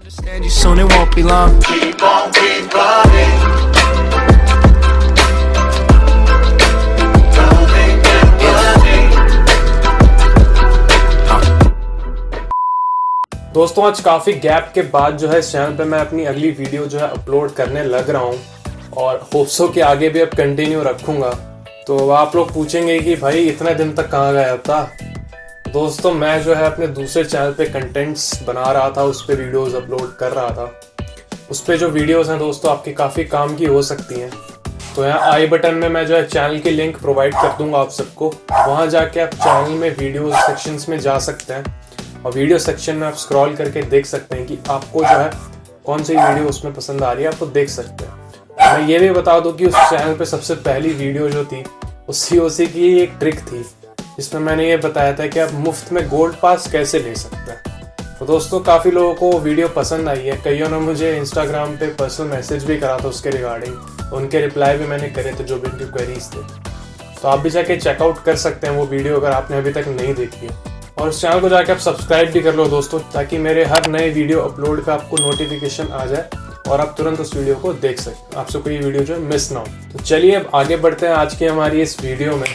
Understand you soon, it won't be long. Keep on, keep running. दोस्तों आज काफ़ी gap के बाद जो है इस चैनल पे मैं अपनी अगली वीडियो जो है अपलोड करने लग रहा हूँ और होप्सो के आगे भी अब कंटिन्यू रखूँगा तो आप लोग पूछेंगे कि भाई इतने दिन तक कहाँ गया था दोस्तों, मैं जो है अपने दूसरे चैनल पे कंटेंट्स बना रहा था, उस पर वीडियोज़ अपलोड कर रहा था। उस पर जो वीडियोज़ हैं दोस्तों, आपके काफ़ी काम की हो सकती हैं। तो यहाँ आई बटन में मैं जो है चैनल की लिंक प्रोवाइड कर दूँगा आप सबको। वहाँ जाके आप चैनल में वीडियो सेक्शंस में जा सकते हैं। और वीडियो सेक्शन में आप स्क्रॉल करके देख सकते हैं कि आपको जो है कौन सी वीडियो उसमें पसंद आ रही है, आप देख सकते हैं। मैं ये भी बता दूँ कि उस चैनल पर सबसे पहली वीडियो जो थी वो सी की एक ट्रिक थी। जिसमें मैंने ये बताया था कि आप मुफ़्त में गोल्ड पास कैसे ले सकते हैं। तो दोस्तों, काफ़ी लोगों को वीडियो पसंद आई है। कईयों ने मुझे इंस्टाग्राम पे पर्सनल मैसेज भी करा था उसके रिगार्डिंग उनके रिप्लाई भी मैंने करे थे जो भी उनकी क्वेरीज थे। तो आप भी जाके चेकआउट कर सकते हैं वो वीडियो अगर आपने अभी तक नहीं देखी है। और इस चैनल को जाके आप सब्सक्राइब भी कर लो दोस्तों, ताकि मेरे हर नए वीडियो अपलोड का आपको नोटिफिकेशन आ जाए और आप तुरंत उस वीडियो को देख सकते आपसे कोई वीडियो जो है मिस ना हो। तो चलिए अब आगे बढ़ते हैं आज की हमारी इस वीडियो में।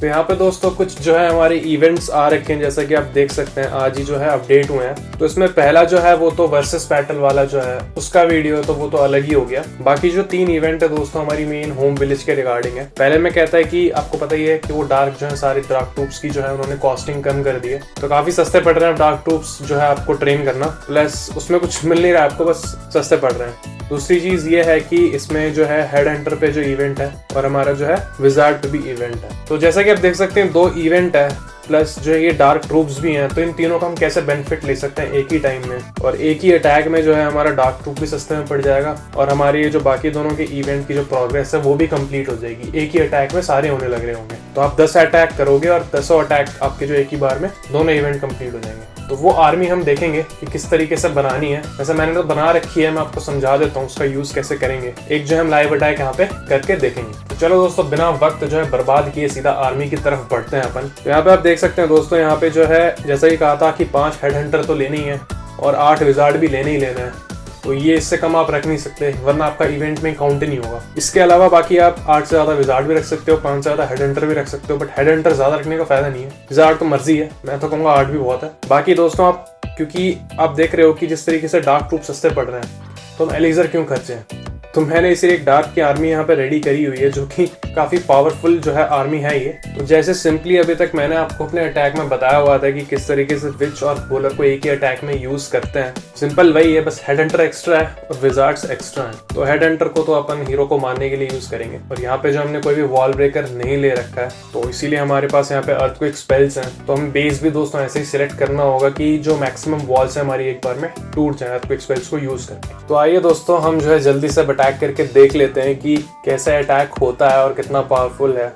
तो यहाँ पे दोस्तों कुछ जो है हमारे इवेंट्स आ रखे हैं, जैसा कि आप देख सकते हैं, आज ही जो है अपडेट हुए हैं। तो इसमें पहला जो है, वो तो वर्सेस बैटल वाला जो है, उसका वीडियो तो वो तो अलग ही हो गया। बाकी जो तीन इवेंट है दोस्तों, हमारी मेन होम विलेज के रिगार्डिंग है। पहले में कहता है कि आपको पता ही है कि वो डार्क जो है, सारी डार्क ट्रूप्स की जो है, उन्होंने कॉस्टिंग कम कर दी है। तो काफ़ी सस्ते पड़ रहे हैं डार्क ट्रूप्स जो है, आपको ट्रेन करना। प्लस उसमें कुछ मिल नहीं रहा है आपको, बस सस्ते पड़ रहे हैं। दूसरी चीज़ ये है कि इसमें जो है हेड हंटर पे जो इवेंट है और हमारा जो है विजार्ड पे भी इवेंट है। तो जैसा कि आप देख सकते हैं, दो इवेंट है प्लस जो है ये डार्क ट्रूप्स भी हैं तो इन तीनों का हम कैसे बेनिफिट ले सकते हैं एक ही टाइम में? और एक ही अटैक में जो है हमारा डार्क ट्रूप भी सस्ते में पड़ जाएगा और हमारी ये जो बाकी दोनों के इवेंट की जो प्रोग्रेस है, वो भी कंप्लीट हो जाएगी। एक ही अटैक में सारे होने लग रहे होंगे। तो आप दस अटैक करोगे और दसों अटैक आपके जो एक ही बार में दोनों इवेंट कंप्लीट हो जाएँगे। तो वो आर्मी हम देखेंगे कि किस तरीके से बनानी है। वैसे मैंने तो बना रखी है, मैं आपको समझा देता हूँ उसका यूज़ कैसे करेंगे। एक जो हम लाइव अटैक यहाँ पे करके देखेंगे। तो चलो दोस्तों, बिना वक्त जो है बर्बाद किए सीधा आर्मी की तरफ़ बढ़ते हैं अपन। तो यहाँ पे आप देख सकते हैं दोस्तों, यहाँ पे जो है, जैसा ही कहा था कि पाँच हेड हंटर तो लेने ही है और आठ विजार्ड भी लेने ही लेने है। तो ये इससे कम आप रख नहीं सकते, वरना आपका इवेंट में काउंट ही नहीं होगा। इसके अलावा बाकी आप आठ से ज़्यादा विजार्ड भी रख सकते हो, पाँच से ज़्यादा हेड एंटर भी रख सकते हो बट हेड एंटर ज़्यादा रखने का फ़ायदा नहीं है। विजार्ड तो मर्ज़ी है, मैं तो कहूँगा आठ भी बहुत है। बाकी दोस्तों आप, क्योंकि आप देख रहे हो कि जिस तरीके से डार्क ट्रूप सस्ते पड़ रहे हैं तो हम एलिजर क्यों खर्चे हैं? तो मैंने इसे एक डार्क की आर्मी यहाँ पे रेडी करी हुई है, जो कि काफ़ी पावरफुल जो है आर्मी है ये। तो जैसे सिंपली अभी तक मैंने आपको अपने अटैक में बताया हुआ था कि किस तरीके से विच और बोलर को एक ही अटैक में यूज़ करते हैं। सिंपल वही है, बस हेड हंटर एक्स्ट्रा है और विजार्ड्स एक्स्ट्रा है। तो हेड हंटर को तो अपन हीरो को मारने के लिए यूज़ करेंगे। और यहाँ पे जो हमने कोई भी वॉल ब्रेकर नहीं ले रखा है तो इसीलिए हमारे पास यहाँ पे अर्थ को स्पेल्स हैं। तो हम बेस भी दोस्तों ऐसे ही सिलेक्ट करना होगा कि जो मैक्सिमम वॉल्स है हमारी एक बार में टूट जाए अर्थ को स्पेल्स को यूज़ करके। तो आइए दोस्तों, हम जो है जल्दी से अटैक करके देख लेते हैं कि कैसे अटैक होता है और कितना पावरफुल है।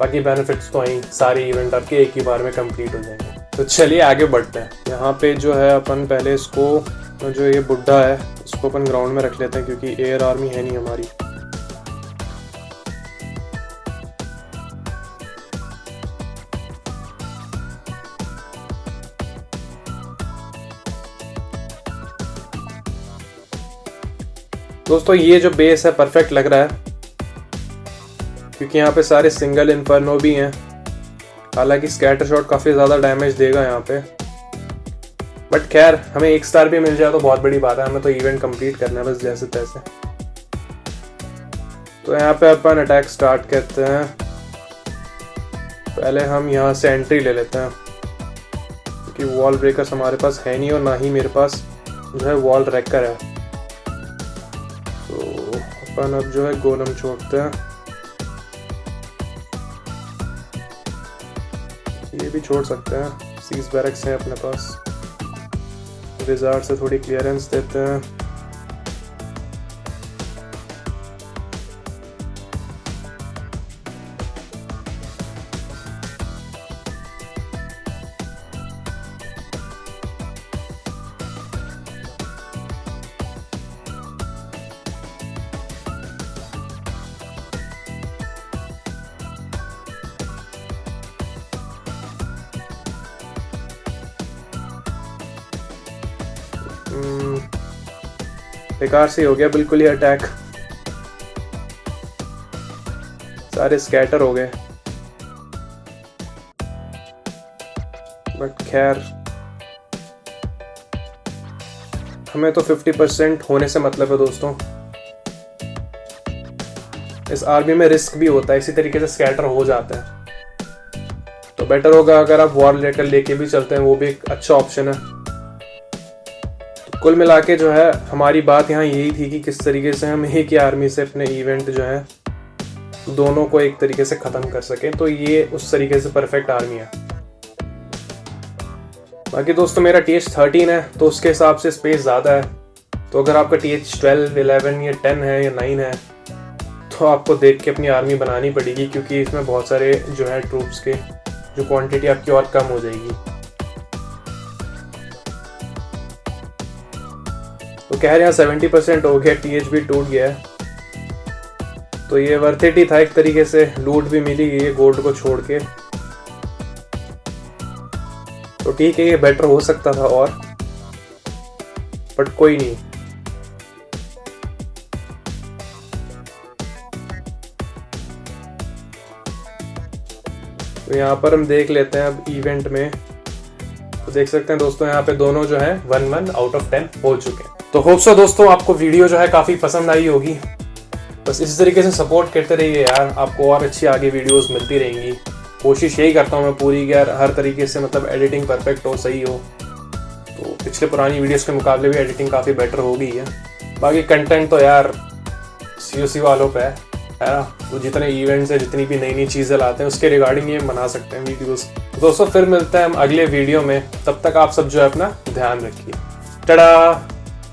बाकी बेनिफिट्स तो वहीं सारे इवेंट आपके एक ही बार में कंप्लीट हो जाएँगे। तो चलिए आगे बढ़ते हैं। यहाँ पे जो है अपन पहले इसको, जो ये बुढ़ा है इसको अपन ग्राउंड में रख लेते हैं क्योंकि एयर आर्मी है नहीं हमारी। दोस्तों, ये जो बेस है परफेक्ट लग रहा है। क्योंकि यहाँ पे सारे सिंगल इन्फर्नो भी हैं। हालाँकि स्कैटर शॉट काफ़ी ज़्यादा डैमेज देगा यहाँ पे। बट खैर, हमें एक स्टार भी मिल जाए तो बहुत बड़ी बात है। हमें तो इवेंट कंप्लीट करना है बस जैसे तैसे। तो यहाँ पे अपन अटैक स्टार्ट करते हैं। पहले हम यहाँ से एंट्री ले लेते हैं। क्योंकि वॉल ब्रेकर्स हमारे पास है नहीं और ना ही मेरे पास जो है वॉल रैकर है। अपन अब जो है गोलम छोड़ते हैं। ये भी छोड़ सकते हैं। सीज बैरक्स हैं अपने पास। रिजार्ट से थोड़ी क्लियरेंस देते हैं। बेकार से हो गया, बिल्कुल ही अटैक सारे स्कैटर हो गए। बट खैर, हमें तो 50 परसेंट होने से मतलब है दोस्तों। इस आर्मी में रिस्क भी होता है, इसी तरीके से स्कैटर हो जाता है। तो बेटर होगा अगर आप वॉर लेटर लेके भी चलते हैं, वो भी एक अच्छा ऑप्शन है। कुल मिला के जो है, हमारी बात यहाँ यही थी कि किस तरीके से हम एक ही आर्मी से अपने इवेंट जो है, दोनों को एक तरीके से ख़त्म कर सकें। तो ये उस तरीके से परफेक्ट आर्मी है। बाकी दोस्तों, मेरा टी एच थर्टीन है तो उसके हिसाब से स्पेस ज़्यादा है। तो अगर आपका टी एच ट्वेल्व इलेवन या टेन है या नाइन है तो आपको देख के अपनी आर्मी बनानी पड़ेगी, क्योंकि इसमें बहुत सारे जो है ट्रूप्स के, जो क्वांटिटी आपकी और कम हो जाएगी। तो कह रहे हैं सेवेंटी परसेंट हो गया टी भी टूट गया तो ये वर्थिट ही था एक तरीके से लूट भी मिली है गोल्ड को छोड़ के। तो ठीक है, ये बेटर हो सकता था और बट कोई नहीं। तो यहाँ पर हम देख लेते हैं अब इवेंट में। तो देख सकते हैं दोस्तों, यहाँ पे दोनों जो है one one out of ten हो चुके हैं। तो होप सो दोस्तों, आपको वीडियो जो है काफ़ी पसंद आई होगी। बस इसी तरीके से सपोर्ट करते रहिए यार, आपको और अच्छी आगे वीडियोस मिलती रहेंगी। कोशिश यही करता हूँ मैं पूरी यार हर तरीके से मतलब एडिटिंग परफेक्ट हो, सही हो। तो पिछले पुरानी वीडियोस के मुकाबले भी एडिटिंग काफ़ी बेटर हो गई है। बाकी कंटेंट तो यार सी ओ सी वालों पे है है ना? वो जितने इवेंट्स हैं, जितनी भी नई नई चीज़ें लाते हैं, उसके रिगार्डिंग ये बना सकते हैं वीडियोस तो दोस्तों, फिर मिलते हैं हम अगले वीडियो में। तब तक आप सब जो है अपना ध्यान रखिए। टड़ा